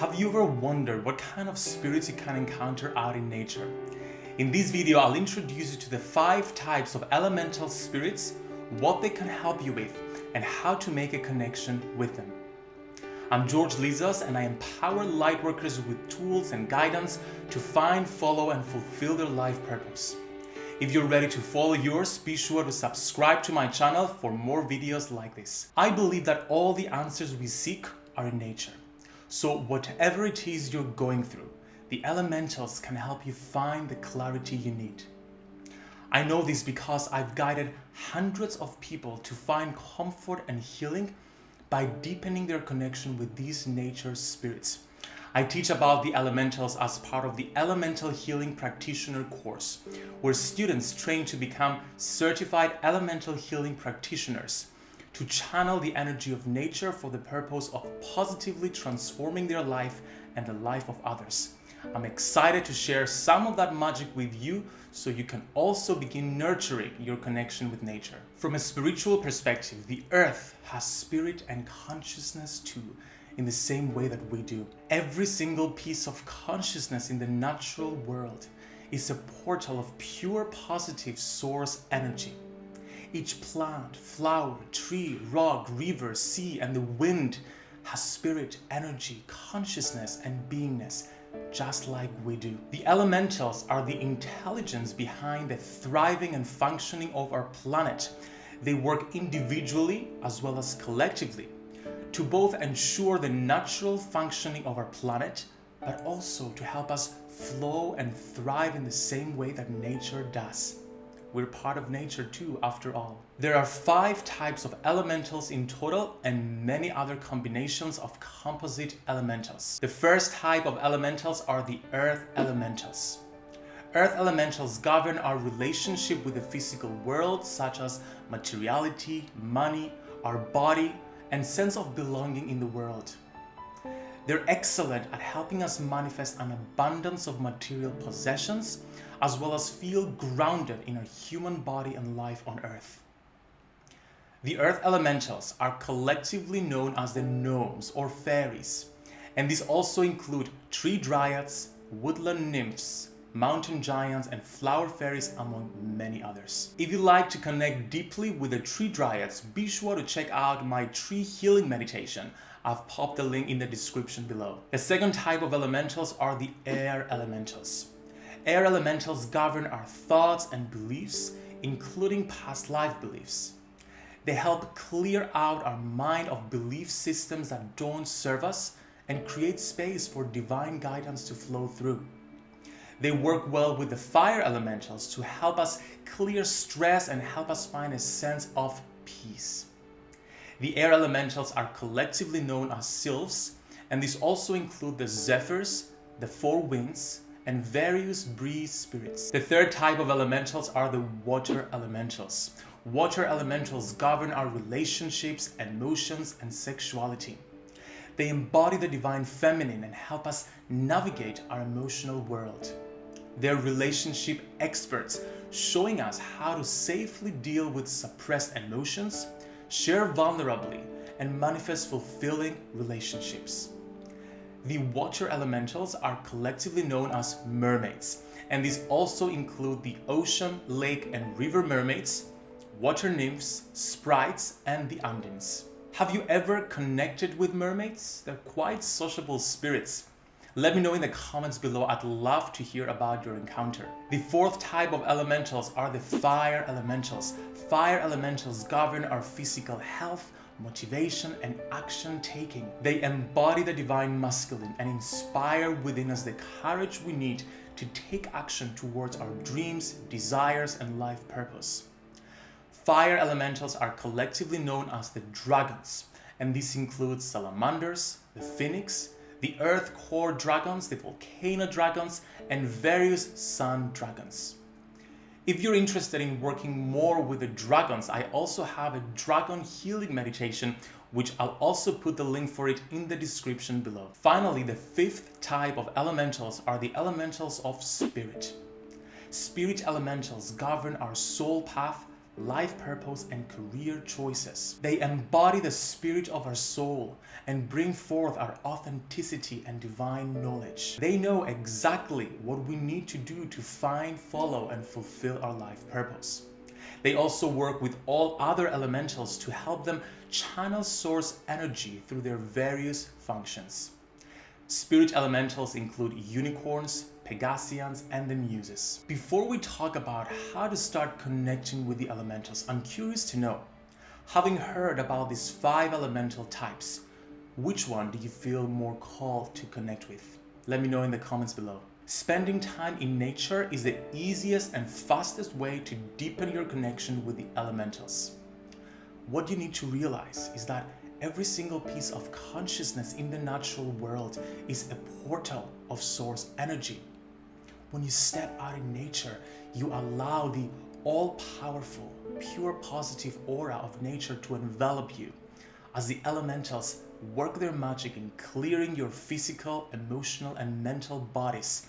Have you ever wondered what kind of spirits you can encounter out in nature? In this video, I'll introduce you to the five types of elemental spirits, what they can help you with, and how to make a connection with them. I'm George Lizos and I empower lightworkers with tools and guidance to find, follow, and fulfill their life purpose. If you're ready to follow yours, be sure to subscribe to my channel for more videos like this. I believe that all the answers we seek are in nature. So whatever it is you're going through, the elementals can help you find the clarity you need. I know this because I've guided hundreds of people to find comfort and healing by deepening their connection with these nature spirits. I teach about the elementals as part of the Elemental Healing Practitioner course, where students train to become certified elemental healing practitioners to channel the energy of nature for the purpose of positively transforming their life and the life of others. I'm excited to share some of that magic with you so you can also begin nurturing your connection with nature. From a spiritual perspective, the earth has spirit and consciousness too in the same way that we do. Every single piece of consciousness in the natural world is a portal of pure positive source energy. Each plant, flower, tree, rock, river, sea, and the wind has spirit, energy, consciousness, and beingness, just like we do. The elementals are the intelligence behind the thriving and functioning of our planet. They work individually as well as collectively to both ensure the natural functioning of our planet, but also to help us flow and thrive in the same way that nature does. We're part of nature too, after all. There are five types of elementals in total and many other combinations of composite elementals. The first type of elementals are the earth elementals. Earth elementals govern our relationship with the physical world such as materiality, money, our body, and sense of belonging in the world. They're excellent at helping us manifest an abundance of material possessions as well as feel grounded in our human body and life on earth. The earth elementals are collectively known as the gnomes or fairies and these also include tree dryads, woodland nymphs, mountain giants, and flower fairies, among many others. If you like to connect deeply with the tree dryads, be sure to check out my tree healing meditation. I've popped the link in the description below. The second type of elementals are the air elementals. Air elementals govern our thoughts and beliefs, including past life beliefs. They help clear out our mind of belief systems that don't serve us and create space for divine guidance to flow through. They work well with the fire elementals to help us clear stress and help us find a sense of peace. The air elementals are collectively known as sylphs, and these also include the zephyrs, the four winds, and various breeze spirits. The third type of elementals are the water elementals. Water elementals govern our relationships, emotions, and sexuality. They embody the divine feminine and help us navigate our emotional world. They're relationship experts, showing us how to safely deal with suppressed emotions, share vulnerably, and manifest fulfilling relationships. The water elementals are collectively known as mermaids, and these also include the ocean, lake, and river mermaids, water nymphs, sprites, and the undines. Have you ever connected with mermaids? They're quite sociable spirits let me know in the comments below. I'd love to hear about your encounter. The fourth type of elementals are the fire elementals. Fire elementals govern our physical health, motivation, and action taking. They embody the divine masculine and inspire within us the courage we need to take action towards our dreams, desires, and life purpose. Fire elementals are collectively known as the dragons, and this includes salamanders, the phoenix, the earth core dragons, the volcano dragons, and various sun dragons. If you're interested in working more with the dragons, I also have a dragon healing meditation, which I'll also put the link for it in the description below. Finally, the fifth type of elementals are the elementals of spirit. Spirit elementals govern our soul path, life purpose, and career choices. They embody the spirit of our soul and bring forth our authenticity and divine knowledge. They know exactly what we need to do to find, follow, and fulfill our life purpose. They also work with all other elementals to help them channel source energy through their various functions. Spirit elementals include unicorns, Pegasians, and the Muses. Before we talk about how to start connecting with the elementals, I'm curious to know, having heard about these five elemental types, which one do you feel more called to connect with? Let me know in the comments below. Spending time in nature is the easiest and fastest way to deepen your connection with the elementals. What you need to realize is that every single piece of consciousness in the natural world is a portal of source energy. When you step out in nature, you allow the all-powerful, pure positive aura of nature to envelop you as the elementals work their magic in clearing your physical, emotional, and mental bodies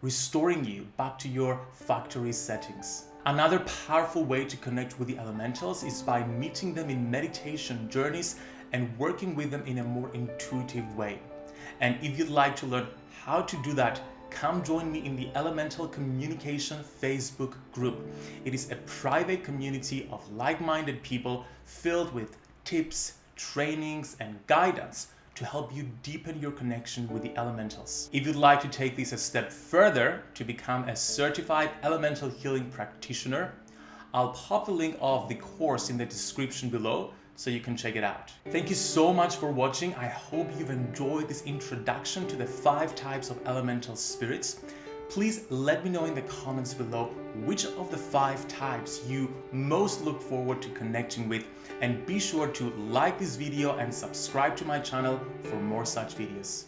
restoring you back to your factory settings. Another powerful way to connect with the elementals is by meeting them in meditation journeys and working with them in a more intuitive way. And if you'd like to learn how to do that, come join me in the Elemental Communication Facebook group. It is a private community of like-minded people filled with tips, trainings, and guidance to help you deepen your connection with the elementals. If you'd like to take this a step further to become a certified elemental healing practitioner, I'll pop the link of the course in the description below so you can check it out. Thank you so much for watching. I hope you've enjoyed this introduction to the five types of elemental spirits. Please let me know in the comments below which of the five types you most look forward to connecting with and be sure to like this video and subscribe to my channel for more such videos.